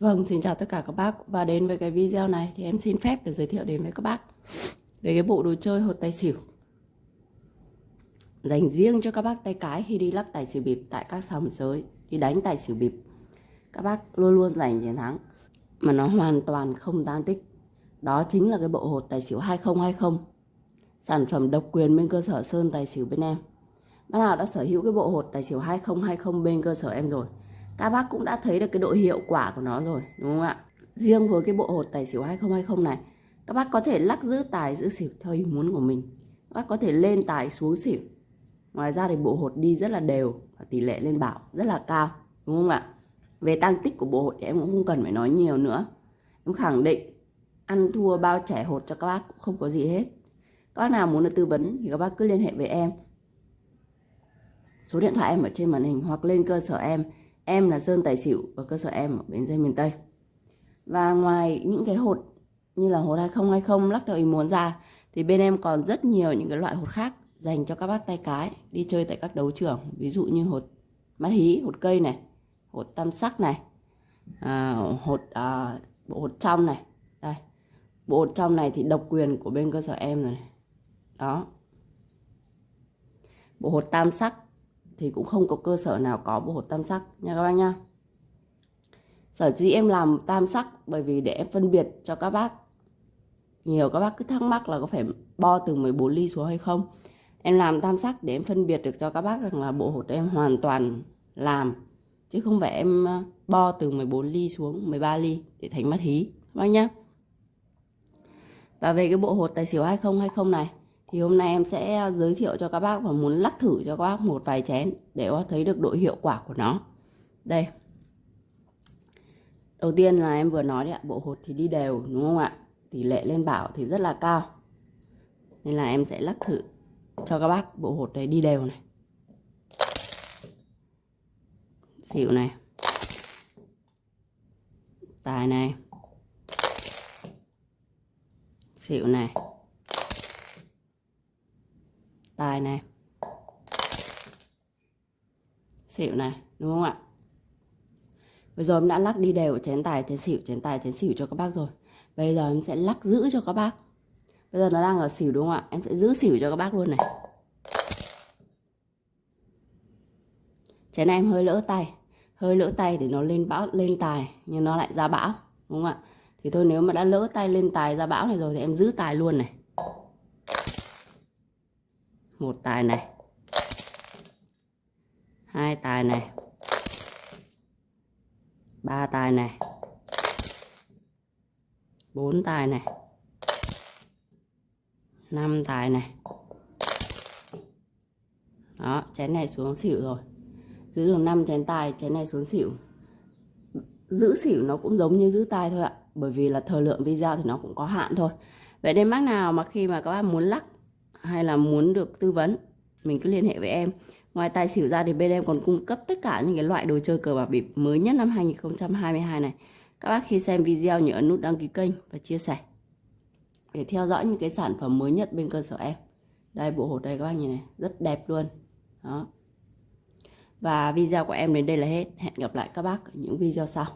Vâng, xin chào tất cả các bác. Và đến với cái video này thì em xin phép để giới thiệu đến với các bác về cái bộ đồ chơi hột tài xỉu. Dành riêng cho các bác tay cái khi đi lắc tài xỉu bịp tại các sòng sới đi đánh tài xỉu bịp. Các bác luôn luôn giành chiến thắng mà nó hoàn toàn không tăng tích. Đó chính là cái bộ hột tài xỉu 2020 sản phẩm độc quyền bên cơ sở Sơn Tài xỉu bên em. Bác nào đã sở hữu cái bộ hột tài xỉu 2020 bên cơ sở em rồi các bác cũng đã thấy được cái độ hiệu quả của nó rồi, đúng không ạ? Riêng với cái bộ hột tài xỉu 2020 này, các bác có thể lắc giữ tài, giữ xỉu theo ý muốn của mình. Các bác có thể lên tài xuống xỉu. Ngoài ra thì bộ hột đi rất là đều và tỷ lệ lên bảo rất là cao, đúng không ạ? Về tăng tích của bộ hột thì em cũng không cần phải nói nhiều nữa. Em khẳng định, ăn thua bao trẻ hột cho các bác cũng không có gì hết. Các bác nào muốn được tư vấn thì các bác cứ liên hệ với em. Số điện thoại em ở trên màn hình hoặc lên cơ sở em. Em là Sơn Tài Xỉu và cơ sở em ở Bến Xe miền Tây. Và ngoài những cái hột như là hột 2020 lắc theo ý muốn ra thì bên em còn rất nhiều những cái loại hột khác dành cho các bác tay cái đi chơi tại các đấu trường. Ví dụ như hột mắt hí, hột cây này, hột tam sắc này, à, hột à, bộ hột trong này. Đây. Bộ hột trong này thì độc quyền của bên cơ sở em rồi này. Đó. Bộ hột tam sắc thì cũng không có cơ sở nào có bộ hột tam sắc nha các bác nha sở dĩ em làm tam sắc bởi vì để em phân biệt cho các bác. Nhiều các bác cứ thắc mắc là có phải bo từ 14 ly xuống hay không. Em làm tam sắc để em phân biệt được cho các bác rằng là bộ hột em hoàn toàn làm, chứ không phải em ờ, bo từ 14 ly xuống 13 ly để thành mắt hí. Các bác nhá. Và về cái bộ hột tài xỉu 2020 này thì hôm nay em sẽ à, giới thiệu cho các bác và muốn lắc thử cho các bác một vài chén để có thấy được độ hiệu quả của nó. Đây. Đầu tiên là em vừa nói đấy ạ, bộ hột thì đi đều, đúng không ạ? Tỷ lệ lên bảo thì rất là cao. Nên là em sẽ lắc thử cho các bác bộ hột này đi đều này. Xỉu này. Tài này. Xỉu này tài này. Xỉu này, đúng không ạ? Bây giờ em đã lắc đi đều chén tài, chén xỉu, chén tài, chén xỉu cho các bác rồi. Bây giờ em sẽ lắc giữ cho các bác. Bây giờ nó đang ở xỉu đúng không ạ? Em sẽ giữ xỉu cho các bác luôn này. Chén này em hơi lỡ tay. Hơi lỡ tay thì nó lên bão, lên tài, nhưng nó lại ra bão, đúng không ạ? Thì thôi, nếu mà đã lỡ tay lên tài, ra bão này rồi thì em giữ tài luôn này một tài này. Hai tài này. Ba tài này. Bốn tài này. Năm tài này. Đó, chén này xuống xỉu rồi. Giữ được 5 chén tài, chén này xuống xỉu. Giữ xỉu nó cũng giống như giữ tài thôi ạ. Bởi vì là thời lượng video thì nó cũng có hạn thôi. Vậy nên bác nào mà khi mà các bác muốn lắc hay là muốn được tư vấn, mình cứ liên hệ với em. Ngoài tài xỉu ra thì bên em còn cung cấp tất cả những cái loại đồ chơi cờ bạc bịp mới nhất năm 2022 này. Các bác khi xem video nhớ ấn nút đăng ký kênh và chia sẻ để theo dõi những cái sản phẩm mới nhất bên cơ sở em. Đây, bộ hột đây các bác nhìn này, rất đẹp luôn. Đó. Và video của em đến đây là hết. Hẹn gặp lại các bác ở những video sau.